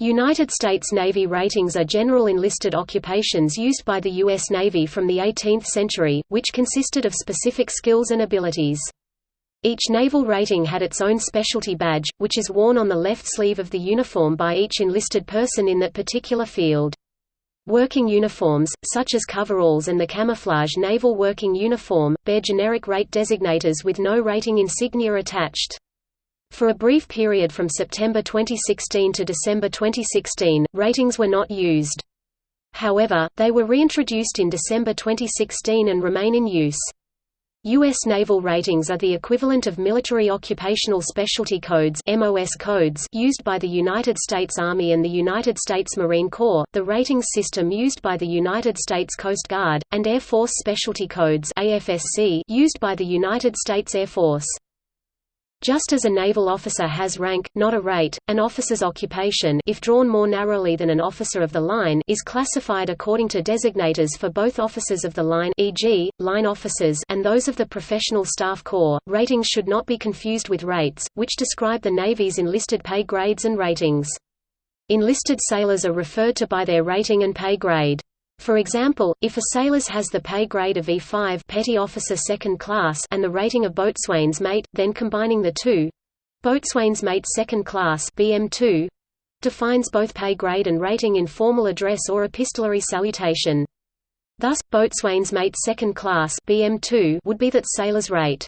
United States Navy ratings are general enlisted occupations used by the U.S. Navy from the 18th century, which consisted of specific skills and abilities. Each naval rating had its own specialty badge, which is worn on the left sleeve of the uniform by each enlisted person in that particular field. Working uniforms, such as coveralls and the camouflage naval working uniform, bear generic rate designators with no rating insignia attached. For a brief period from September 2016 to December 2016, ratings were not used. However, they were reintroduced in December 2016 and remain in use. U.S. naval ratings are the equivalent of military occupational specialty codes (MOS codes) used by the United States Army and the United States Marine Corps, the ratings system used by the United States Coast Guard, and Air Force Specialty Codes (AFSC) used by the United States Air Force. Just as a naval officer has rank, not a rate, an officer's occupation if drawn more narrowly than an officer of the line is classified according to designators for both officers of the line e.g., line officers and those of the professional staff corps. Ratings should not be confused with rates, which describe the Navy's enlisted pay grades and ratings. Enlisted sailors are referred to by their rating and pay grade. For example, if a sailor's has the pay grade of E5 petty officer second class and the rating of boatswain's mate, then combining the two boatswain's mate second class BM2 defines both pay grade and rating in formal address or epistolary salutation. Thus, boatswain's mate second class BM2 would be that sailor's rate.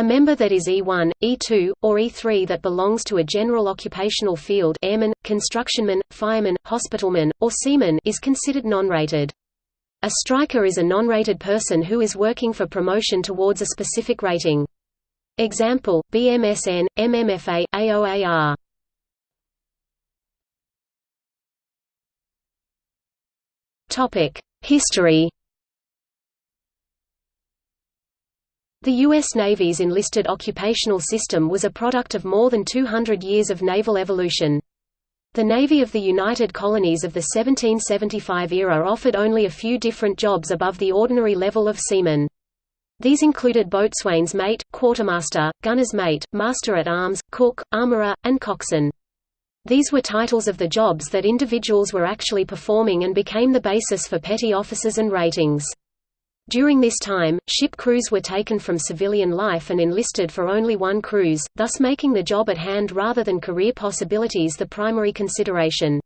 A member that is E1, E2, or E3 that belongs to a general occupational field airman, constructionman, fireman, hospitalman, or seaman is considered non-rated. A striker is a non-rated person who is working for promotion towards a specific rating. Example, BMSN, MMFA, AOAR. History The U.S. Navy's enlisted occupational system was a product of more than 200 years of naval evolution. The Navy of the United Colonies of the 1775 era offered only a few different jobs above the ordinary level of seaman. These included boatswain's mate, quartermaster, gunner's mate, master-at-arms, cook, armorer, and coxswain. These were titles of the jobs that individuals were actually performing and became the basis for petty officers and ratings. During this time, ship crews were taken from civilian life and enlisted for only one cruise, thus making the job at hand rather than career possibilities the primary consideration.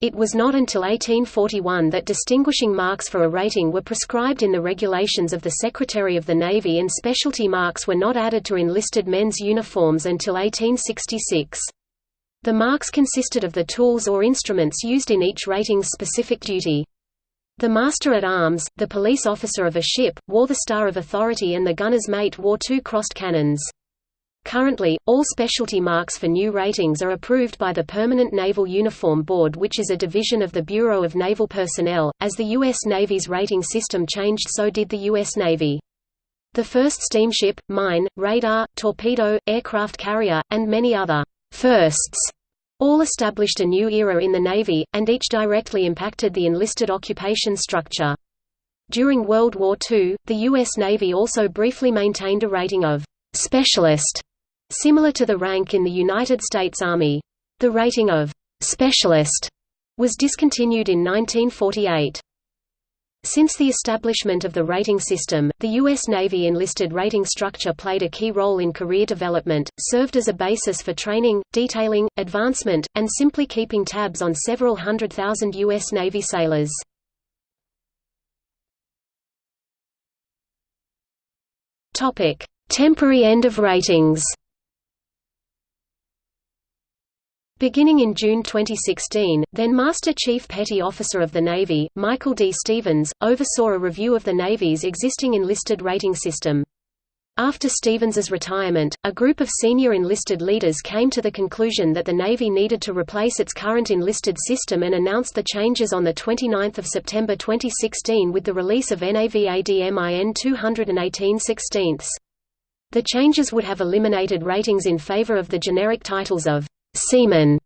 It was not until 1841 that distinguishing marks for a rating were prescribed in the regulations of the Secretary of the Navy and specialty marks were not added to enlisted men's uniforms until 1866. The marks consisted of the tools or instruments used in each rating's specific duty. The master-at-arms, the police officer of a ship, wore the Star of Authority and the gunner's mate wore two crossed cannons. Currently, all specialty marks for new ratings are approved by the Permanent Naval Uniform Board which is a division of the Bureau of Naval Personnel. As the U.S. Navy's rating system changed so did the U.S. Navy. The first steamship, mine, radar, torpedo, aircraft carrier, and many other firsts all established a new era in the Navy, and each directly impacted the enlisted occupation structure. During World War II, the U.S. Navy also briefly maintained a rating of «specialist», similar to the rank in the United States Army. The rating of «specialist» was discontinued in 1948. Since the establishment of the rating system, the U.S. Navy enlisted rating structure played a key role in career development, served as a basis for training, detailing, advancement, and simply keeping tabs on several hundred thousand U.S. Navy sailors. Temporary end of ratings Beginning in June 2016, then Master Chief Petty Officer of the Navy, Michael D. Stevens, oversaw a review of the Navy's existing enlisted rating system. After Stevens's retirement, a group of senior enlisted leaders came to the conclusion that the Navy needed to replace its current enlisted system and announced the changes on 29 September 2016 with the release of NAVADMIN 218 16 The changes would have eliminated ratings in favor of the generic titles of seaman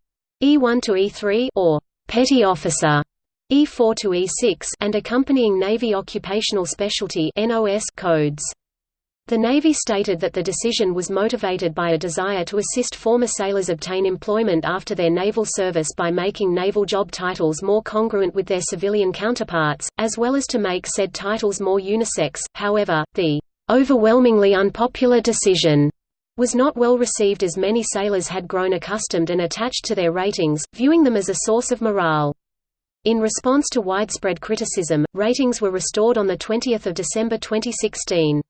E1 to E3 or petty officer E4 to E6 and accompanying Navy Occupational Specialty NOS codes. The Navy stated that the decision was motivated by a desire to assist former sailors obtain employment after their naval service by making naval job titles more congruent with their civilian counterparts, as well as to make said titles more unisex. However, the overwhelmingly unpopular decision was not well received as many sailors had grown accustomed and attached to their ratings, viewing them as a source of morale. In response to widespread criticism, ratings were restored on 20 December 2016.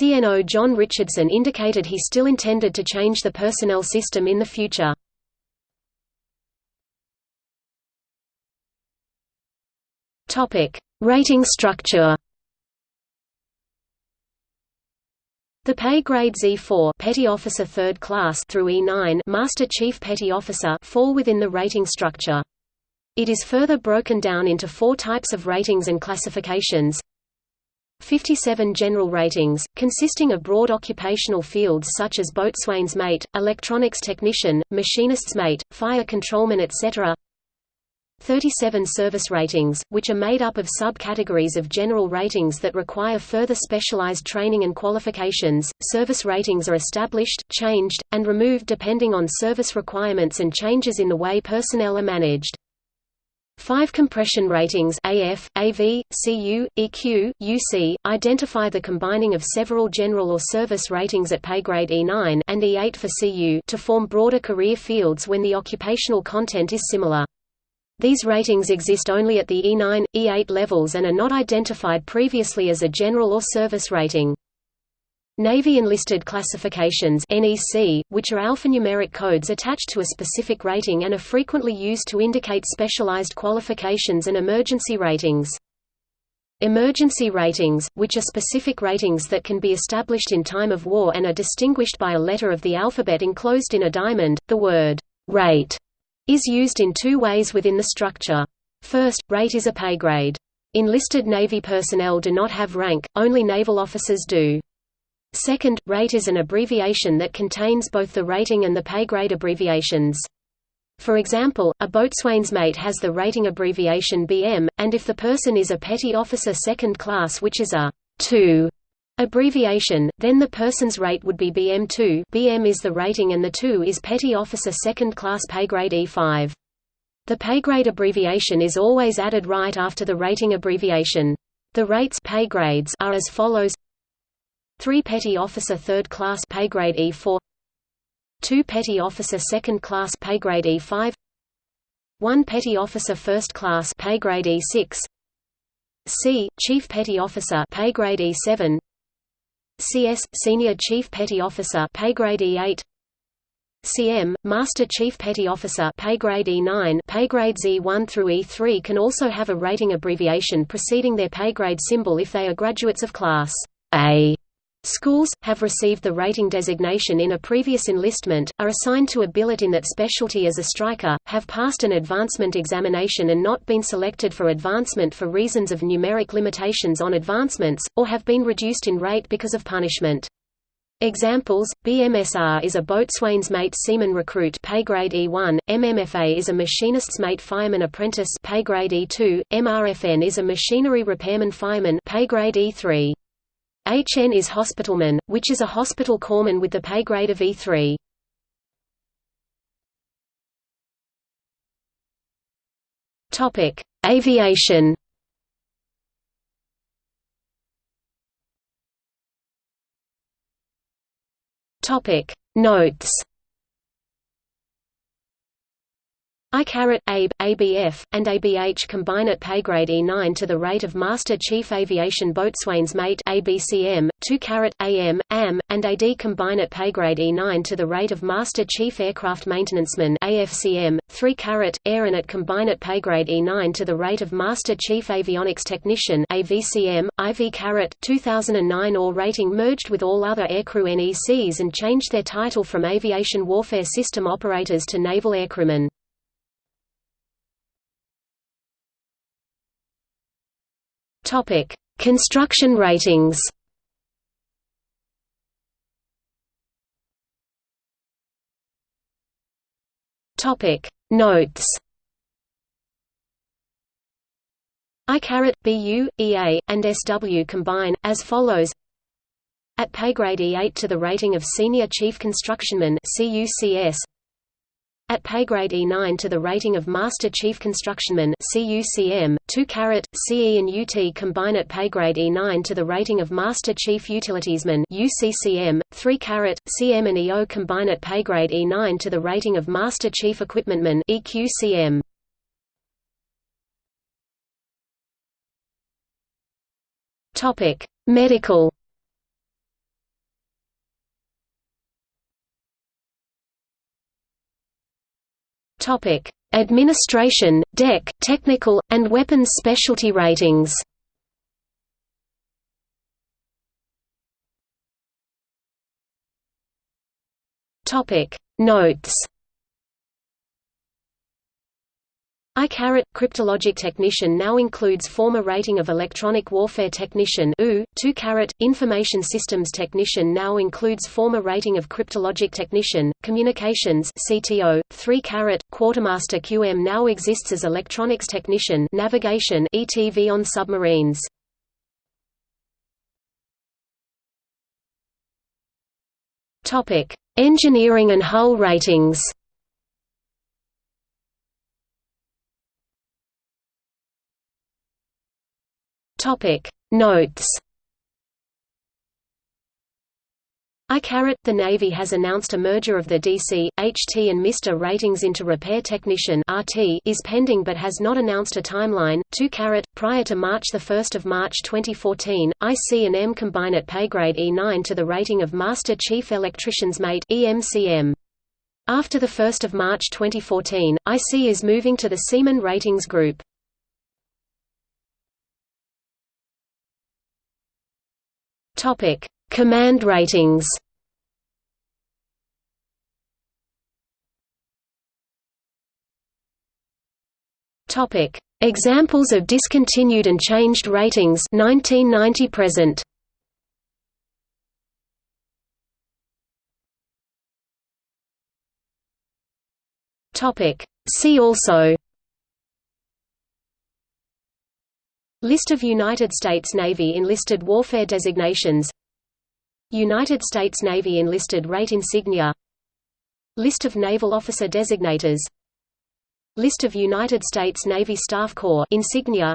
CNO John Richardson indicated he still intended to change the personnel system in the future. Rating structure. The pay grade E4 Petty Officer 3rd class through E9 Master Chief Petty Officer fall within the rating structure. It is further broken down into four types of ratings and classifications. 57 general ratings, consisting of broad occupational fields such as boatswain's mate, electronics technician, machinist's mate, fire controlman etc. 37 service ratings, which are made up of subcategories of general ratings that require further specialized training and qualifications. Service ratings are established, changed, and removed depending on service requirements and changes in the way personnel are managed. Five compression ratings AF, AV, CU, EQ, UC, identify the combining of several general or service ratings at pay grade E9 and E8 for CU to form broader career fields when the occupational content is similar. These ratings exist only at the E9, E8 levels and are not identified previously as a general or service rating. Navy Enlisted Classifications NEC, which are alphanumeric codes attached to a specific rating and are frequently used to indicate specialized qualifications and emergency ratings. Emergency ratings, which are specific ratings that can be established in time of war and are distinguished by a letter of the alphabet enclosed in a diamond, the word rate is used in two ways within the structure. First, rate is a pay grade. Enlisted Navy personnel do not have rank, only naval officers do. Second, rate is an abbreviation that contains both the rating and the pay grade abbreviations. For example, a boatswain's mate has the rating abbreviation BM, and if the person is a petty officer second class which is a 2 abbreviation, then the person's rate would be BM2 BM is the rating and the 2 is petty officer second class pay grade E5. The pay grade abbreviation is always added right after the rating abbreviation. The rates pay grades are as follows. 3 Petty Officer 3rd Class pay grade E4 2 Petty Officer 2nd Class pay grade E5 1 Petty Officer 1st Class pay grade E6 C Chief Petty Officer pay grade E7 CS Senior Chief Petty Officer pay grade E8 CM Master Chief Petty Officer pay grade E9 pay grades E1 through E3 can also have a rating abbreviation preceding their pay grade symbol if they are graduates of class A Schools, have received the rating designation in a previous enlistment, are assigned to a billet in that specialty as a striker, have passed an advancement examination and not been selected for advancement for reasons of numeric limitations on advancements, or have been reduced in rate because of punishment. Examples: BMSR is a boatswain's mate seaman recruit pay grade E1, MMFA is a machinist's mate fireman apprentice pay grade E2, MRFN is a machinery repairman fireman pay grade E3. HN is hospitalman, which is a hospital corpsman with the pay grade of E3. Topic: Aviation. Topic: Notes. I caret AB, ABF, and ABH combine at pay grade E9 to the rate of Master Chief Aviation Boatswain's Mate ABCM, 2 caret AM, AM, and AD combine at pay grade E9 to the rate of Master Chief Aircraft Maintenanceman AFCM, 3 caret Air and at combine at pay grade E9 to the rate of Master Chief Avionics Technician AVCM, IV caret 2009 or rating merged with all other aircrew NECs and changed their title from Aviation Warfare System Operators to Naval Aircrewmen. Topic: Construction ratings. Topic: Notes. I caret BU, EA, and SW combine as follows. At pay grade E8 to the rating of Senior Chief Constructionman CUCS. At pay grade E9 to the rating of Master Chief Constructionman CUCM, 2 carat, CE and UT combine at pay grade E9 to the rating of Master Chief Utilitiesman UCCM, 3 carat, CM and EO combine at pay grade E9 to the rating of Master Chief Equipmentman EQCM. Medical Topic: Administration, deck, technical, and weapons specialty ratings. Topic: Notes. I cryptologic technician now includes former rating of electronic warfare technician U, 2 carat information systems technician now includes former rating of cryptologic technician, communications CTO, 3 carat quartermaster QM now exists as electronics technician navigation ETV on submarines. Topic Engineering and hull ratings Topic Notes I the Navy has announced a merger of the DC, HT and Mr ratings into Repair Technician RT is pending but has not announced a timeline. 2 Caret, prior to March 1 March 2014, IC and M combine at pay grade E9 to the rating of Master Chief Electrician's Mate EMCM. After 1 March 2014, IC is moving to the Seaman Ratings Group. Topic: Command ratings. Topic: Examples of discontinued and changed ratings 1990 present. Topic: See also List of United States Navy enlisted warfare designations. United States Navy enlisted rate insignia. List of naval officer designators. List of United States Navy Staff Corps insignia.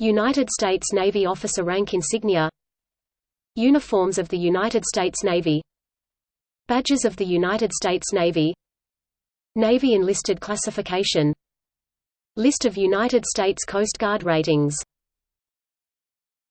United States Navy officer rank insignia. Uniforms of the United States Navy. Badges of the United States Navy. Navy enlisted classification List of United States Coast Guard ratings